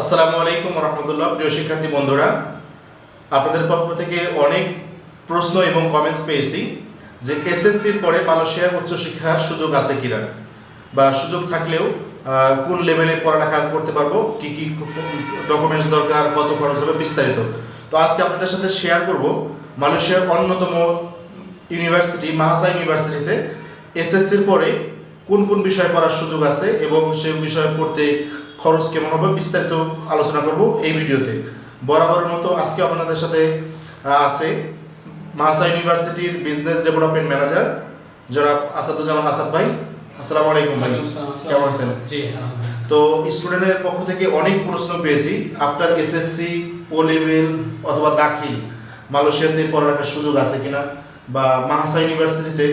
আসসালামু আলাইকুম রহমতুল্লাহ, প্রিয় শিক্ষার্থী বন্ধুরা। আপনাদের পক্ষ থেকে অনেক প্রশ্ন এবং কমেন্টস পেয়েছি যে এসএসসির পরে মালয়েশিয়ার উচ্চশিক্ষার সুযোগ আছে কিনা বা সুযোগ থাকলেও কোন লেভেলে পড়ালেখা করতে পারব, কি কি ডকুমেন্টস দরকার, কত খরচ হবে বিস্তারিত। তো আজকে আপনাদের সাথে শেয়ার করব মালয়েশিয়ার অন্যতম ইউনিভার্সিটি মাহাসা ইউনিভার্সিটিতে এসএসসির পরে কোন কোন বিষয়ে পড়ার সুযোগ আছে এবং সে বিষয়ে পড়তে খরচ কেমন হবে বিস্তারিত আলোচনা করব এই ভিডিওতে। বরাবরের মতো আজকে আপনাদের সাথে আছে মাহাসা ইউনিভার্সিটির বিজনেস ডেভেলপমেন্ট ম্যানেজার জনাব আসাদুজ্জামান আসাদ ভাই। আসসালামু আলাইকুম ভাই। কেমন আছেন? জি তো স্টুডেন্টের পক্ষ থেকে অনেক প্রশ্ন পেয়েছি। আফটার এসএসসি ও লেভেল অথবা দাখিল মালয়েশিয়াতে পড়ালেখার সুযোগ আছে কিনা? বা মাহাসা ইউনিভার্সিটিতে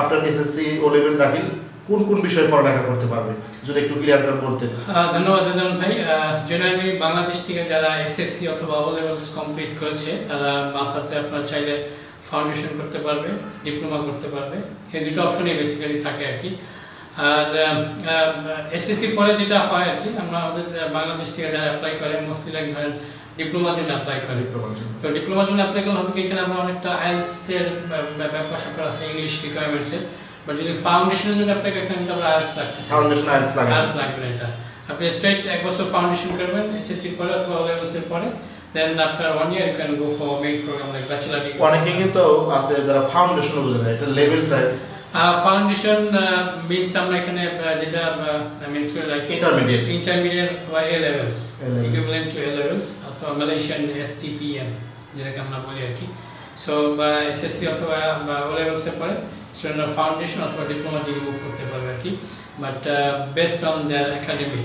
আফটার এসএসসি ও লেভেল দাখিল কোন কোন বিষয়ে পড়ালেখা করতে পারবে? যদি একটু ক্লিয়ার করে বলতেন। ধন্যবাদ জানান ভাই। জেনারেলি বাংলাদেশ থেকে যারা এসএসসি অথবা ও লেভেলস কমপ্লিট করেছে তারা মাসাতে আপনার চাইলে ফাউন্ডেশন করতে পারবে ডিপ্লোমা করতে পারবে। এই দুটো অপশনই বেসিক্যালি থাকে আর কি। আর এসএসসি পরে যেটা হয় আর কি আমরা আমাদের বাংলাদেশ থেকে যারা অ্যাপ্লাই করে মোস্টলি লাইক ধরেন ডিপ্লোমার জন্য অ্যাপ্লাই করে। তো ডিপ্লোমার জন্য অ্যাপ্লাই করলে হবে কি এখানে আমরা অনেকটা আইএলসের ব্যাপার স্যাপার আছে ইংলিশ রিকোয়ারমেন্টসের বাট যদি ফাউন্ডেশনের জন্য এখানে লাগতেছে। ফাউন্ডেশন লাগবে। না এটা। আপনি স্ট্রেট এক বছর ফাউন্ডেশন করবেন এসএসসি পরে অথবা ও লেভেলসের পরে দেন আপনার one year you can go for main programme like bachelor degree অনেকে কিন্তু আছে যারা ফাউন্ডেশন বুঝে না এটা লেভেলটা ফাউন্ডেশন মিনস আমরা এখানে যেটা মিনস লাইক ইন্টারমিডিয়েট ইন্টারমিডিয়েট অথবা A levels equivalent to A levels অথবা মালয়েশিয়ান এসটিপিএম যেটাকে আমরা বলি আর কি। সো বা এসএসসি অথবা ও লেভেলসের পরে স্টুডেন্টরা ফাউন্ডেশন অথবা ডিপ্লোমা দিয়ে বুক করতে পারবে আর কি but based on their academy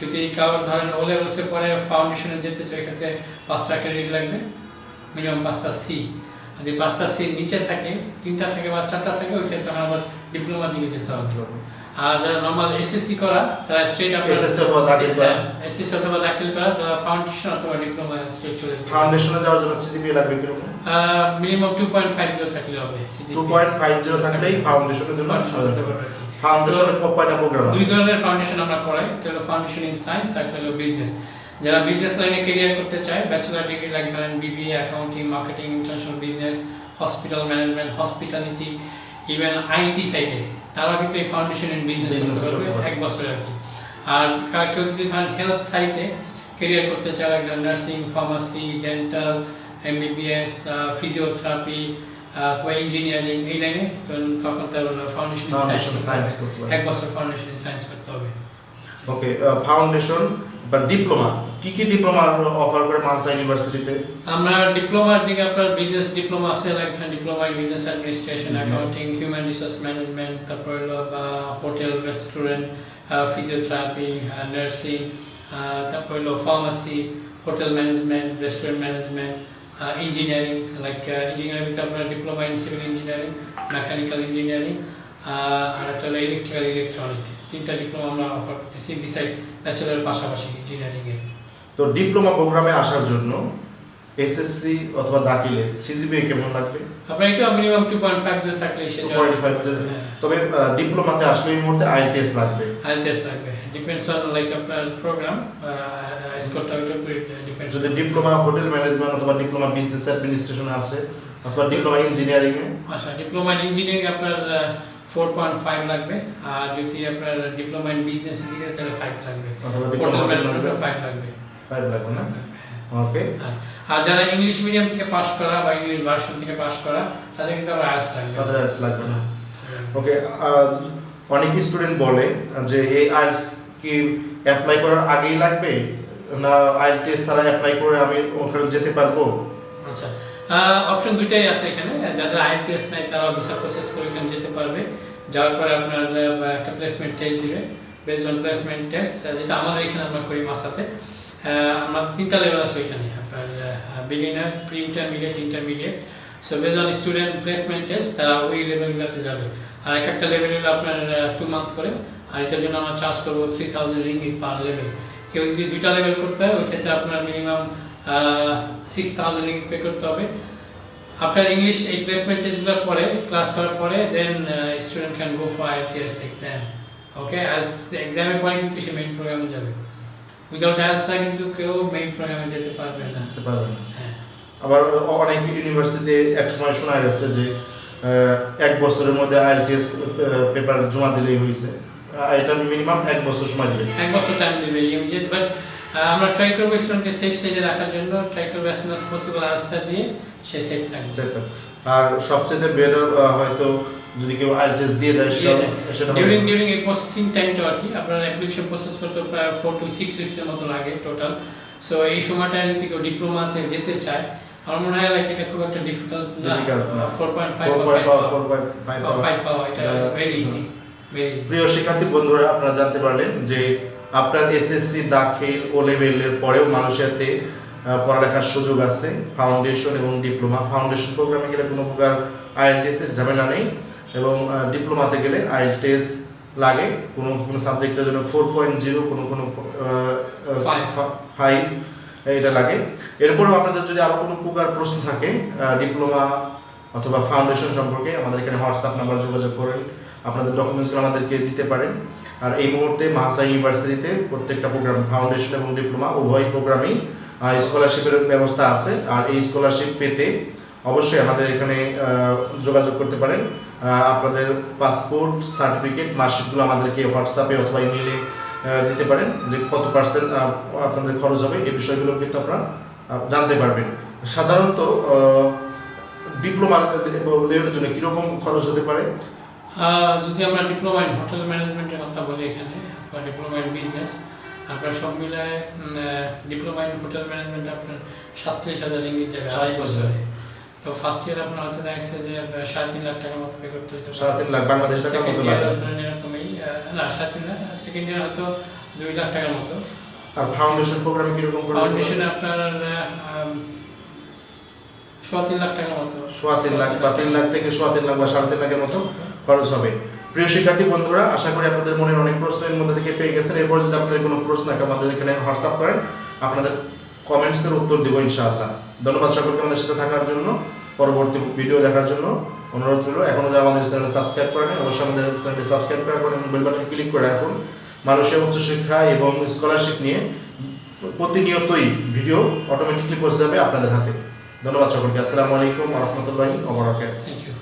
যদি কারোর ধরেন ও লেভেলসে পরে ফাউন্ডেশনে যেতে চাই এক্ষেত্রে পাঁচটা ক্রেডিট লাগবে মিনিমাম পাঁচটা সি যদি পাঁচটা সি নিচে থাকে, তিনটা থাকে বা চারটা থাকে, ওই ক্ষেত্রে আমার আবার ডিপ্লোমার দিকে যেতে হবে। আর যারা নর্মাল এসএসসি করা তারা স্ট্রেট আপনার এসএসসি অথবা দাখিল করা। এসএসসি অথবা দাখিল করা তারা ফাউন্ডেশন অথবা ডিপ্লোমা স্ট্রেট চলে যেতে ফাউন্ডেশনে যাওয়ার জন্য সিজিপিএ লাগবে কীরকম? মিনিমাম থাকলে হবে থাকলেই ফাউন্ডেশনের জন্য ফাউন্ডেশনের কয়টা প্রোগ্রাম দুই ধরনের ফাউন্ডেশন আমরা করাই। একটা হলো ফাউন্ডেশন ইন সায়েন্স আর হলো বিজনেস যারা বিজনেস লাইনে ক্যারিয়ার করতে চায় ব্যাচেলার ডিগ্রি লাইক ধরেন BBA accounting marketing international business hospital management hospitality even IT সাইডে তারা কিন্তু এই ফাউন্ডেশন ইন বিজনেস করতে পারবে। এক বছর আর কি আর কেউ যদি ধরেন হেলথ সাইটে কেরিয়ার করতে চায় একদম nursing pharmacy dental MBBS physiotherapy অথবা ইঞ্জিনিয়ারিং এই লাইনে তখন তার ফাউন্ডেশন সায়েন্স এক বছর ফাউন্ডেশন সায়েন্স করতে হবে। ওকে ফাউন্ডেশন বা ডিপ্লোমা কি কি ডিপ্লোমা অফার করে মানসা ইউনিভার্সিটিতে আমরা ডিপ্লোমার দিকে আপনার বিজনেস ডিপ্লোমা আছে like diploma in business administration Business. Accounting human resource management তারপর হলো বা হোটেল রেস্টুরেন্ট ফিজিওথেরাপি নার্সিং তারপর হলো pharmacy hotel management restaurant management engineering like engineering আপনার diploma in civil engineering mechanical engineering আর একটা হলো ইলেকট্রিক্যাল ইলেকট্রনিক তিনটা ডিপ্লোমা আমরা অফার করতেছি বিসাইড ব্যাচেলারের পাশাপাশি ইঞ্জিনিয়ারিংয়ের তো ডিপ্লোমা প্রোগ্রামে আসার জন্য এসএসসি অথবা দাখিলে সিজিপিএ কেমন লাগবে? আপনার একটু মিনিমাম টু পয়েন্ট ফাইভ থাকলে সে 2.5 তবে ডিপ্লোমাতে আসলে এই মুহূর্তে আইটিএস লাগবে। আইল টেস্ট লাগবে ডিপেন্ডস অন লাইক আপনার প্রোগ্রাম স্কোরটা উপরে ডিপেন্ডস যদি ডিপ্লোমা হোটেল ম্যানেজমেন্ট অথবা ডিপ্লোমা বিজনেস অ্যাডমিনিস্ট্রেশনে আছে অথবা ডিপ্লোমা ইঞ্জিনিয়ারিং এ আচ্ছা ডিপ্লোমা ইঞ্জিনিয়ারিং আপনার ফোর পয়েন্ট ফাইভ লাগবে আর যদি আপনার ডিপ্লোমা ইন বিজনেস দিকে তাহলে ফাইভ লাগবে। হোটেল ম্যানেজমেন্ট ফাইভ লাগবে। ফাইভ লাগবে না? ওকে হ্যাঁ। আর যারা ইংলিশ মিডিয়াম থেকে পাস করা বা ইংলিশ ভার্সন থেকে পাস করা তাদের কিন্তু আবার আয়াস লাগবে। তাদের আইএলটিএস লাগবে না। হ্যাঁ। ওকে অনেক স্টুডেন্ট বলে যে এই আইএলটিএস কি অ্যাপ্লাই করার আগেই লাগবে? না আইএলটিএস ছাড়া অ্যাপ্লাই করে আমি ওখানে যেতে পারব? আচ্ছা। অপশন দুইটাই আছে এখানে। যাদের আইএলটিএস নাই তারা ভিসা প্রসেস করে এখানে যেতে পারবে। যাওয়ার পরে আপনার একটা প্লেসমেন্ট টেস্ট দিবে। বেসড অন প্লেসমেন্ট টেস্ট যেটা আমাদের এখানে আমরা করি মাসাতে আমাদের তিনটা লেভেল আছে এখানে আপনার beginner pre intermediate intermediate so based on student placement test তারা ওই লেভেলগুলোতে যাবে। আর এক একটা লেভেল হলো আপনার টু মান্থ করে, আর এটার জন্য আমরা চার্জ করব three thousand ringgit per level কেউ যদি দুইটা লেভেল করতে হয়, ওই ক্ষেত্রে আপনার minimum six thousand ringgit pay করতে হবে। আফটার ইংলিশ এই প্লেসমেন্ট টেস্টগুলোর পরে ক্লাস করার পরে then student can go for IELTS exam okay এক্সামের পরে কিন্তু সে মেইন প্রোগ্রামে যাবে। উইদাউট আইএলসা কিন্তু কেউ মেইন প্রোগ্রামে যেতে পারবে না। বুঝতে পারবেন না। হ্যাঁ। আবার অনেক ইউনিভার্সিটিতে এক সময় শোনা যাচ্ছে যে এক বছরের মধ্যে আইএলটিএস পেপার জমা দিলেই হয়েছে এটা মিনিমাম এক বছর সময় দেবে। এক বছর টাইম দেবে ইউজিএস বাট আমরা ট্রাই করব স্টুডেন্টকে সেফ সাইডে রাখার জন্য ট্রাই করব অ্যাজ সুন পসিবল আইএলসটা দিয়ে সে সেফ থাকবে। আর সবচেয়ে বেটার হয়তো যদি কেউ আইএলটিএস দিয়ে দেয় সেটা সেটা ডিউরিং ডিউরিং এই প্রসেসিং টাইমটা আর কি আপনার অ্যাপ্লিকেশন প্রসেস করতে প্রায় ফোর টু সিক্স উইক্সের মতো লাগে টোটাল সো এই সময়টা যদি কেউ ডিপ্লোমাতে যেতে চায় আমার মনে হয় লাইক এটা খুব একটা ডিফিকাল্ট না। Difficult না। Four point five four point পাওয়া। এটা ভেরি ইজি ভেরি প্রিয় শিক্ষার্থী বন্ধুরা আপনারা জানতে পারলেন যে আপনার এসএসসি দাখিল ও লেভেলের পরেও মানুষেরতে পড়ালেখার সুযোগ আছে। ফাউন্ডেশন এবং ডিপ্লোমা ফাউন্ডেশন প্রোগ্রামে গেলে কোনো প্রকার আইএলটিএস এর ঝামেলা নেই এবং ডিপ্লোমাতে গেলে আইএলটিএস লাগে। কোনো কোনো সাবজেক্টের জন্য ফোর পয়েন্ট জিরো কোনো কোনো. ফাইভ এটা লাগে। এরপরেও আপনাদের যদি আরও কোনো প্রকার প্রশ্ন থাকে ডিপ্লোমা অথবা ফাউন্ডেশন সম্পর্কে আমাদের এখানে হোয়াটসঅ্যাপ নাম্বার যোগাযোগ করেন। আপনাদের ডকুমেন্টসগুলো আমাদেরকে দিতে পারেন। আর এই মুহূর্তে মাহাসা ইউনিভার্সিটিতে প্রত্যেকটা প্রোগ্রাম ফাউন্ডেশন এবং ডিপ্লোমা উভয় প্রোগ্রামেই স্কলারশিপের ব্যবস্থা আছে। আর এই স্কলারশিপ পেতে অবশ্যই আমাদের এখানে যোগাযোগ করতে পারেন। আপনাদের পাসপোর্ট সার্টিফিকেট মার্কশিটগুলো আমাদেরকে হোয়াটসঅ্যাপে অথবা ইমেইলে দিতে পারেন যে কত পার্সেন্ট আপনাদের খরচ হবে। এই বিষয়গুলো কিন্তু আপনারা জানতে পারবেন। সাধারণত ডিপ্লোমা লেভেলের জন্য কীরকম খরচ হতে পারে? যদি আমরা ডিপ্লোমা ইন হোটেল ম্যানেজমেন্টের কথা বলি এখানে অথবা ডিপ্লোমা ইন বিজনেস আপনার সব মিলায় ডিপ্লোমা ইন হোটেল ম্যানেজমেন্ট আপনার সাতত্রিশ হাজার ইঙ্গিত যাবে আড়াই বছরে তো ফার্স্ট ইয়ার আপনার হয়তো দেখা যাচ্ছে যে সাড়ে তিন লাখ টাকার মতো পে করতে হতে সাড়ে তিন লাখ বাংলাদেশ টাকা মতো ইয়ার লাগে। এরকমই না সাড়ে তিন লাখ সেকেন্ড ইয়ার হয়তো দুই লাখ টাকার মতো। আর ফাউন্ডেশন প্রোগ্রামে কীরকম পারে? আপনার সোয়া তিন লাখ টাকার মতো। সোয়া তিন লাখ বা তিন লাখ থেকে সোয়া তিন লাখ বা সাড়ে তিন লাখের মতো। খরচ হবে। প্রিয় শিক্ষার্থী বন্ধুরা, আশা করি আপনাদের মনের অনেক প্রশ্ন এর মধ্যে থেকে পেয়ে গেছেন। এরপর যদি আপনাদের কোনো প্রশ্ন থাকে, আমাদের এখানে হোয়াটসঅ্যাপ করেন। আপনাদের কমেন্টসের উত্তর দেবো ইনশাআল্লাহ। ধন্যবাদ সকলকে আমাদের সাথে থাকার জন্য, পরবর্তী ভিডিও দেখার জন্য অনুরোধ রইল। এখনও যারা আমাদের চ্যানেল সাবস্ক্রাইব করেন অবশ্যই আমাদের চ্যানেলটি সাবস্ক্রাইব করে এবং বেল বাটন ক্লিক করে রাখুন। মানুষের উচ্চশিক্ষা এবং স্কলারশিপ নিয়ে প্রতিনিয়তই ভিডিও অটোমেটিকলি পৌঁছে যাবে আপনাদের হাতে। ধন্যবাদ সকলকে। আসসালামু আলাইকুম রহমতুল্লাহি ওবরাকাতুহু থ্যাংক ইউ